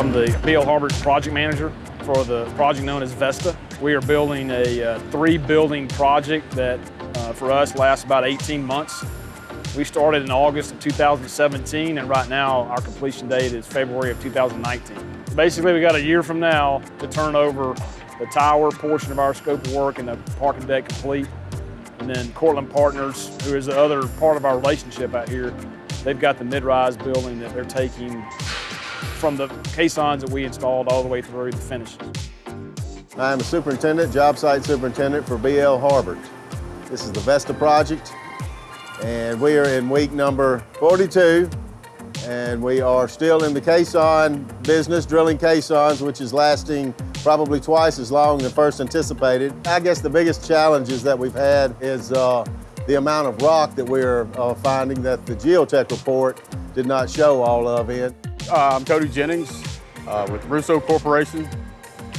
I'm the BL Harbert project manager for the project known as Vesta. We are building a uh, three building project that uh, for us lasts about 18 months. We started in August of 2017 and right now our completion date is February of 2019. Basically we got a year from now to turn over the tower portion of our scope of work and the parking deck complete. And then Cortland Partners, who is the other part of our relationship out here, they've got the mid-rise building that they're taking from the caissons that we installed all the way through the finishes. I'm a superintendent, job site superintendent for BL Harbert. This is the Vesta project, and we are in week number 42, and we are still in the caisson business, drilling caissons, which is lasting probably twice as long as first anticipated. I guess the biggest challenges that we've had is uh, the amount of rock that we're uh, finding that the geotech report did not show all of it. Uh, I'm Cody Jennings uh, with Russo Corporation.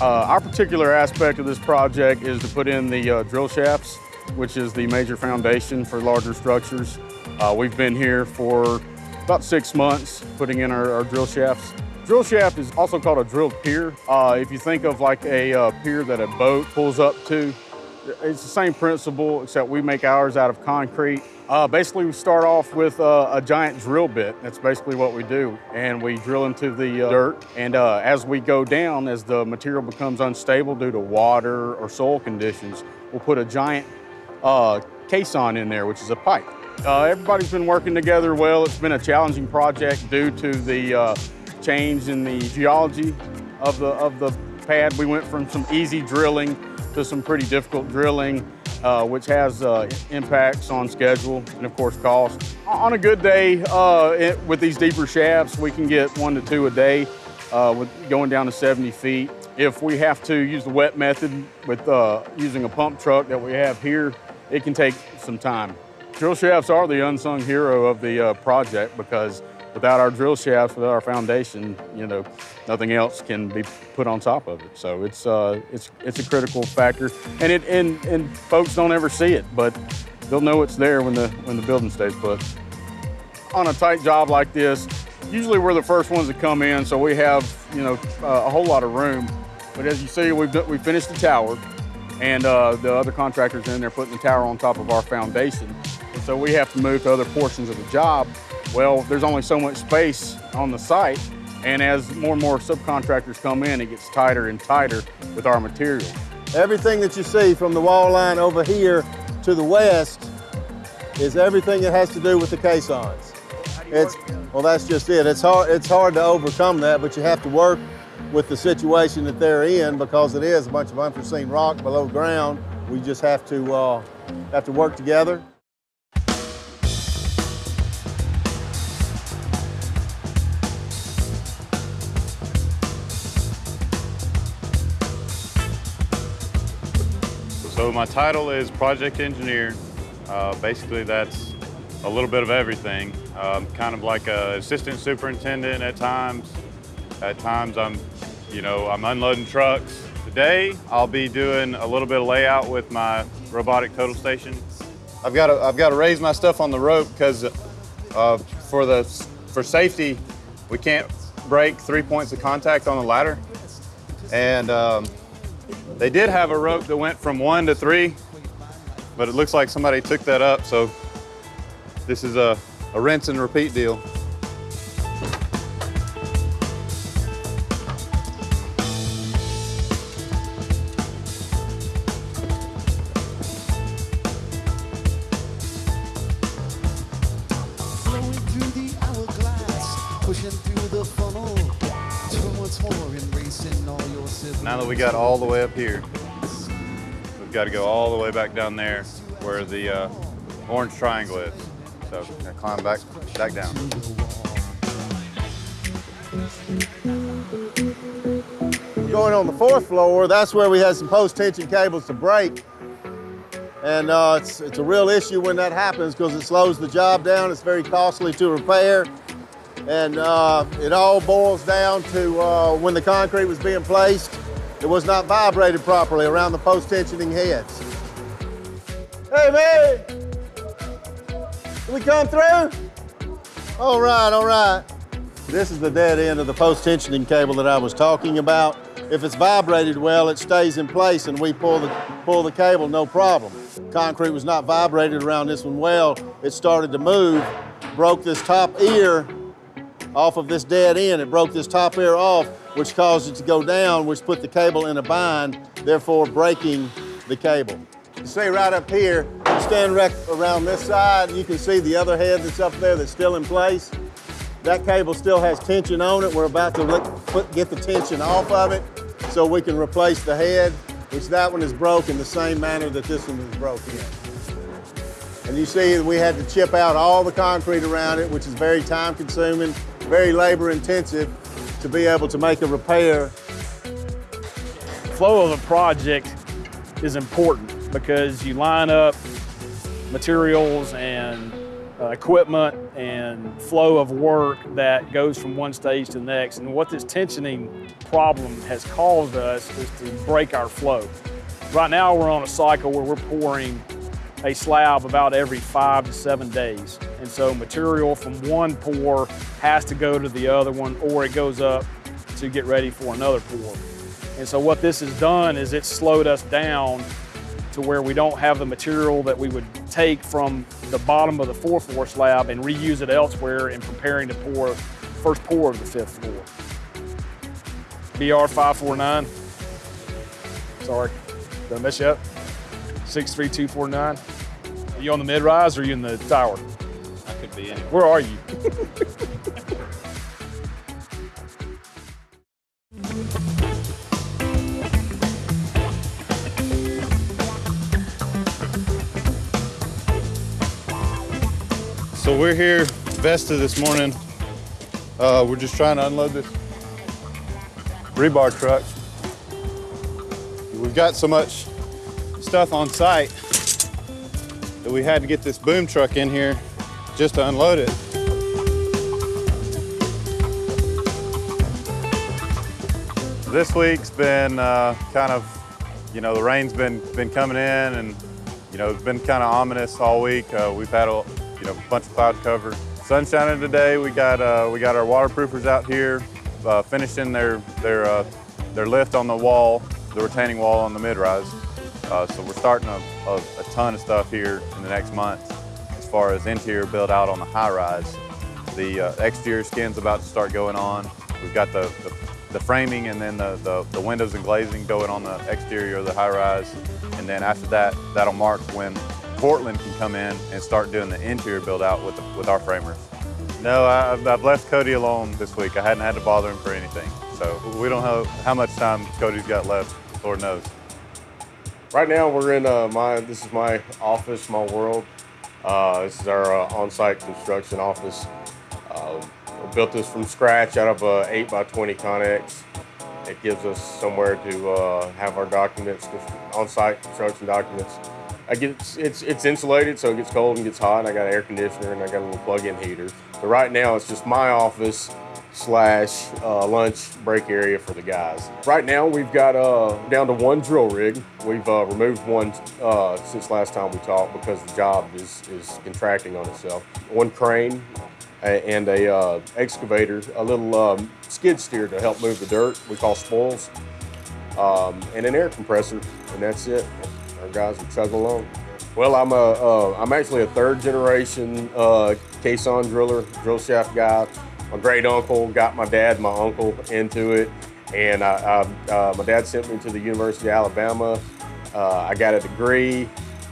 Uh, our particular aspect of this project is to put in the uh, drill shafts, which is the major foundation for larger structures. Uh, we've been here for about six months putting in our, our, drill shafts. Drill shaft is also called a drilled pier. Uh, if you think of like a pier that a boat pulls up to, it's the same principle, except we make ours out of concrete. Uh, basically, we start off with uh, a giant drill bit. That's basically what we do. And we drill into the uh, dirt. And uh, as we go down, as the material becomes unstable due to water or soil conditions, we'll put a giant uh, caisson in there, which is a pipe. Uh, everybody's been working together well. It's been a challenging project due to the change in the geology of the, of the pad. We went from some easy drilling to some pretty difficult drilling, uh, which has uh, impacts on schedule and of course cost. On a good day uh, it, with these deeper shafts, we can get one to two a day uh, with going down to 70 feet. If we have to use the wet method with uh, using a pump truck that we have here, it can take some time. Drill shafts are the unsung hero of the project because without our drill shafts, without our foundation, you know, nothing else can be put on top of it. So it's uh, it's it's a critical factor, and it and and folks don't ever see it, but they'll know it's there when the when the building stays put. On a tight job like this, usually we're the first ones to come in, so we have you know uh, a whole lot of room. But as you see, we've we finished the tower, and uh, the other contractors in there putting the tower on top of our foundation. And so we have to move to other portions of the job well, there's only so much space on the site, and as more and more subcontractors come in, it gets tighter and tighter with our material. Everything that you see from the wall line over here to the west is everything that has to do with the caissons. It's, well, that's just it. It's hard, it's hard to overcome that, but you have to work with the situation that they're in because it is a bunch of unforeseen rock below ground. We just have to, uh, have to work together. So my title is project engineer. Uh, basically that's a little bit of everything. Um, kind of like an assistant superintendent at times. At times I'm, you know, I'm unloading trucks. Today I'll be doing a little bit of layout with my robotic total station. I've got to, I've got to raise my stuff on the rope because uh, for the for safety we can't break three points of contact on the ladder. And um, they did have a rope that went from one to three, but it looks like somebody took that up, so this is a, a rinse and repeat deal. Now that we got all the way up here, we've got to go all the way back down there where the uh, orange triangle is. So I climb back, back down. Going on the fourth floor, that's where we had some post-tension cables to break. And uh, it's, it's a real issue when that happens because it slows the job down. It's very costly to repair. And uh, it all boils down to uh, when the concrete was being placed, it was not vibrated properly around the post-tensioning heads. Hey, man! Can we come through? All right, all right. This is the dead end of the post-tensioning cable that I was talking about. If it's vibrated well, it stays in place and we pull the, pull the cable, no problem. Concrete was not vibrated around this one well. It started to move, broke this top ear off of this dead end. It broke this top ear off, which caused it to go down, which put the cable in a bind, therefore breaking the cable. You see right up here, stand right around this side, you can see the other head that's up there that's still in place. That cable still has tension on it. We're about to let, put, get the tension off of it so we can replace the head, which that one is broken the same manner that this one is broken. And you see we had to chip out all the concrete around it, which is very time consuming, very labor intensive to be able to make a repair. Flow of a project is important because you line up materials and uh, equipment and flow of work that goes from one stage to the next. And what this tensioning problem has caused us is to break our flow. Right now we're on a cycle where we're pouring a slab about every five to seven days. And so material from one pour has to go to the other one or it goes up to get ready for another pour. And so what this has done is it's slowed us down to where we don't have the material that we would take from the bottom of the fourth floor slab and reuse it elsewhere in preparing to pour first pour of the fifth floor. BR 549. Sorry, did I mess you up? 63249. Are you on the mid rise or are you in the tower? Could be anywhere. Where are you? So we're here, Vesta this morning. Uh, we're just trying to unload this rebar truck. We've got so much stuff on site that we had to get this boom truck in here just to unload it. This week's been uh, kind of, you know, the rain's been been coming in and, you know, it's been kind of ominous all week. Uh, we've had a, you know, bunch of cloud cover. Sun shining today. We got uh, we got our waterproofers out here uh, finishing their their uh, their lift on the wall, the retaining wall on the mid-rise. Uh, so we're starting a, a, a ton of stuff here in the next month far as interior build out on the high-rise. The uh, exterior skin's about to start going on. We've got the, the, the framing and then the, the, the windows and glazing going on the exterior of the high-rise. And then after that, that'll mark when Portland can come in and start doing the interior build out with, the, with our framers. No, I, I've- I've left Cody alone this week. I hadn't had to bother him for anything. So we don't know how much time Cody's got left, Lord knows. Right now, we're in uh, my. This is my office, my world. Uh, this is our uh, on-site construction office. Uh, we built this from scratch out of a 8 by 20 Connex. It gives us somewhere to uh, have our documents, on-site construction documents. I get it's, it's insulated, so it gets cold and gets hot. And I got an air conditioner and I got a little plug-in heater. So right now, it's just my office slash uh, lunch break area for the guys. Right now, we've got uh, down to one drill rig. We've uh, removed one uh, since last time we talked because the job is, is contracting on itself. One crane and a uh, excavator, a little um, skid steer to help move the dirt. We call spoils, um, and an air compressor, and that's it. Our guys will chug along. Well, I'm a, uh, I'm actually a third generation uh, caisson driller, drill shaft guy. My great uncle got my dad, my uncle into it, and I, I, uh, my dad sent me to the University of Alabama. Uh, I got a degree,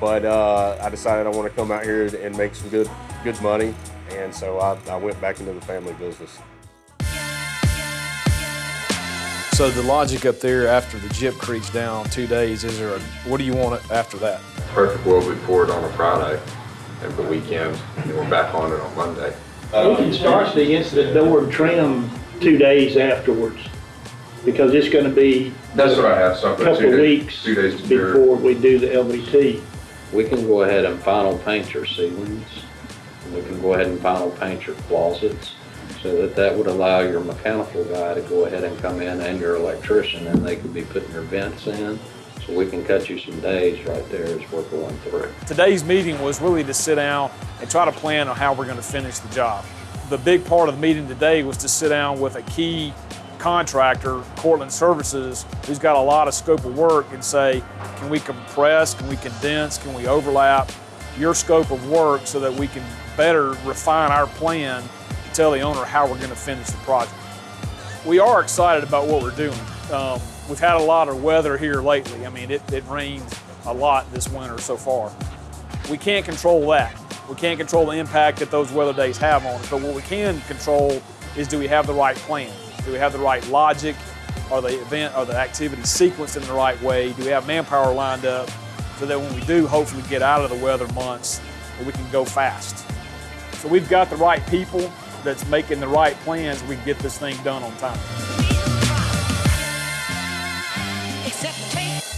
but uh, I decided I want to come out here and make some good, good money, and so I, I went back into the family business. So the logic up there after the gypcrete's down two days, is there a, what do you want after that? perfect world we poured on a Friday and the weekend, and we're back on it on Monday. We can start the incident door trim two days afterwards, because it's gonna be That's what I have, so I a put couple two of days, weeks two days to cure. before we do the LVT. We can go ahead and final paint your ceilings. We can go ahead and final paint your closets. So that that would allow your mechanical guy to go ahead and come in and your electrician and they could be putting your vents in. So we can cut you some days right there as we're going through. Today's meeting was really to sit down and try to plan on how we're going to finish the job. the big part of the meeting today was to sit down with a key contractor, Cortland Services, who's got a lot of scope of work and say, can we compress, can we condense, can we overlap your scope of work so that we can better refine our plan to tell the owner how we're going to finish the project. We are excited about what we're doing. Um, we've had a lot of weather here lately. I mean, it, it rained a lot this winter so far. We can't control that. We can't control the impact that those weather days have on us, but what we can control is do we have the right plan? Do we have the right logic? Are the event, are the activities sequenced in the right way? Do we have manpower lined up so that when we do hopefully get out of the weather months, we can go fast? So we've got the right people that's making the right plans, we can get this thing done on time. Except take